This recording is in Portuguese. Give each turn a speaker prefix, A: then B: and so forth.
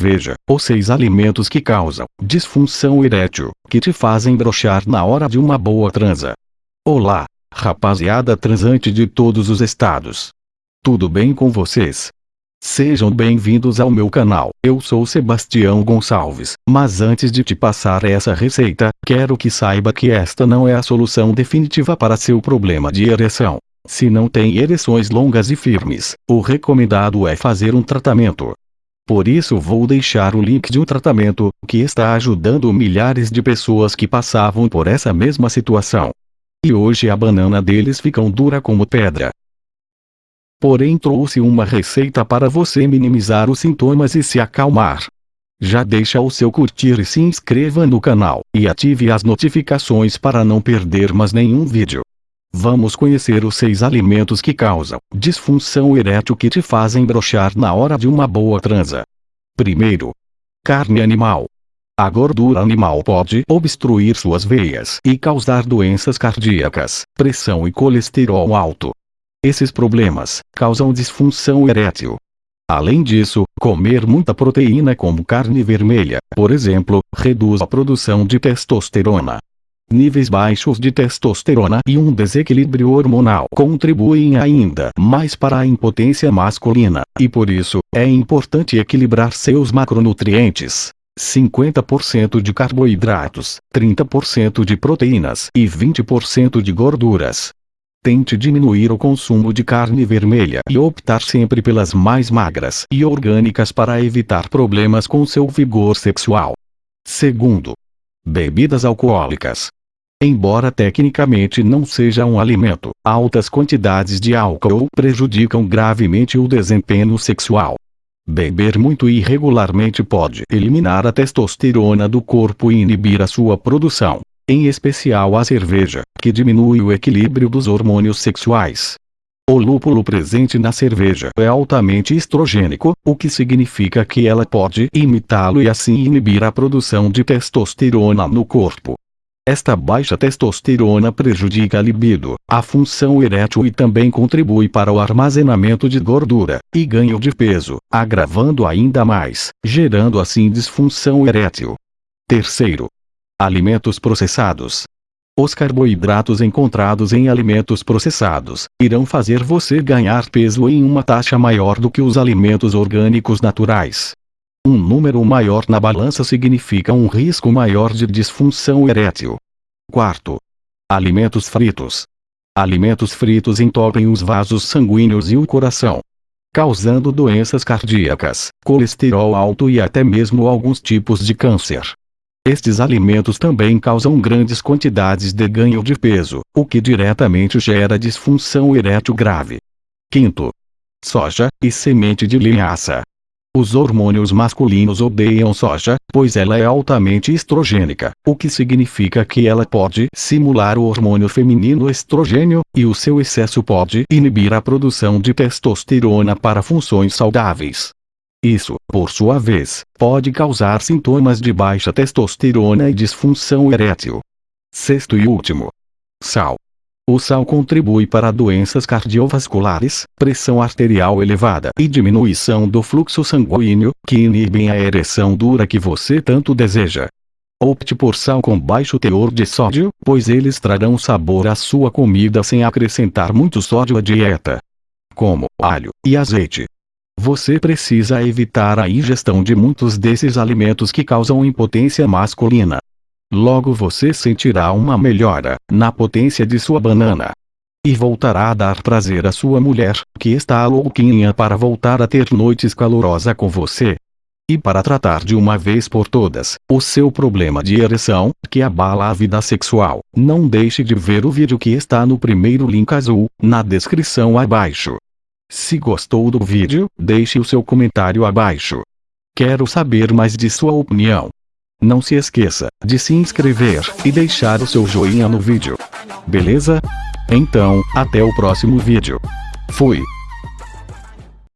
A: Veja, os seis alimentos que causam disfunção erétil, que te fazem brochar na hora de uma boa transa. Olá, rapaziada transante de todos os estados. Tudo bem com vocês? Sejam bem-vindos ao meu canal, eu sou Sebastião Gonçalves, mas antes de te passar essa receita, quero que saiba que esta não é a solução definitiva para seu problema de ereção. Se não tem ereções longas e firmes, o recomendado é fazer um tratamento. Por isso vou deixar o link de um tratamento, que está ajudando milhares de pessoas que passavam por essa mesma situação. E hoje a banana deles ficam dura como pedra. Porém trouxe uma receita para você minimizar os sintomas e se acalmar. Já deixa o seu curtir e se inscreva no canal, e ative as notificações para não perder mais nenhum vídeo. Vamos conhecer os seis alimentos que causam disfunção erétil que te fazem brochar na hora de uma boa transa. Primeiro, carne animal. A gordura animal pode obstruir suas veias e causar doenças cardíacas, pressão e colesterol alto. Esses problemas causam disfunção erétil. Além disso, comer muita proteína como carne vermelha, por exemplo, reduz a produção de testosterona, níveis baixos de testosterona e um desequilíbrio hormonal contribuem ainda mais para a impotência masculina, e por isso, é importante equilibrar seus macronutrientes. 50% de carboidratos, 30% de proteínas e 20% de gorduras. Tente diminuir o consumo de carne vermelha e optar sempre pelas mais magras e orgânicas para evitar problemas com seu vigor sexual. Segundo, bebidas alcoólicas. Embora tecnicamente não seja um alimento, altas quantidades de álcool prejudicam gravemente o desempenho sexual. Beber muito irregularmente pode eliminar a testosterona do corpo e inibir a sua produção, em especial a cerveja, que diminui o equilíbrio dos hormônios sexuais. O lúpulo presente na cerveja é altamente estrogênico, o que significa que ela pode imitá-lo e assim inibir a produção de testosterona no corpo. Esta baixa testosterona prejudica a libido, a função erétil e também contribui para o armazenamento de gordura e ganho de peso, agravando ainda mais, gerando assim disfunção erétil. Terceiro. Alimentos processados. Os carboidratos encontrados em alimentos processados irão fazer você ganhar peso em uma taxa maior do que os alimentos orgânicos naturais. Um número maior na balança significa um risco maior de disfunção erétil. Quarto. Alimentos fritos. Alimentos fritos entopem os vasos sanguíneos e o coração, causando doenças cardíacas, colesterol alto e até mesmo alguns tipos de câncer. Estes alimentos também causam grandes quantidades de ganho de peso, o que diretamente gera disfunção erétil grave. Quinto. Soja e semente de linhaça. Os hormônios masculinos odeiam soja, pois ela é altamente estrogênica, o que significa que ela pode simular o hormônio feminino estrogênio, e o seu excesso pode inibir a produção de testosterona para funções saudáveis. Isso, por sua vez, pode causar sintomas de baixa testosterona e disfunção erétil. Sexto e último. Sal. O sal contribui para doenças cardiovasculares, pressão arterial elevada e diminuição do fluxo sanguíneo, que inibem a ereção dura que você tanto deseja. Opte por sal com baixo teor de sódio, pois eles trarão sabor à sua comida sem acrescentar muito sódio à dieta. Como alho e azeite. Você precisa evitar a ingestão de muitos desses alimentos que causam impotência masculina. Logo você sentirá uma melhora na potência de sua banana. E voltará a dar prazer à sua mulher, que está louquinha para voltar a ter noites calorosa com você. E para tratar de uma vez por todas, o seu problema de ereção, que abala a vida sexual, não deixe de ver o vídeo que está no primeiro link azul, na descrição abaixo. Se gostou do vídeo, deixe o seu comentário abaixo. Quero saber mais de sua opinião. Não se esqueça de se inscrever e deixar o seu joinha no vídeo. Beleza? Então, até o próximo vídeo. Fui.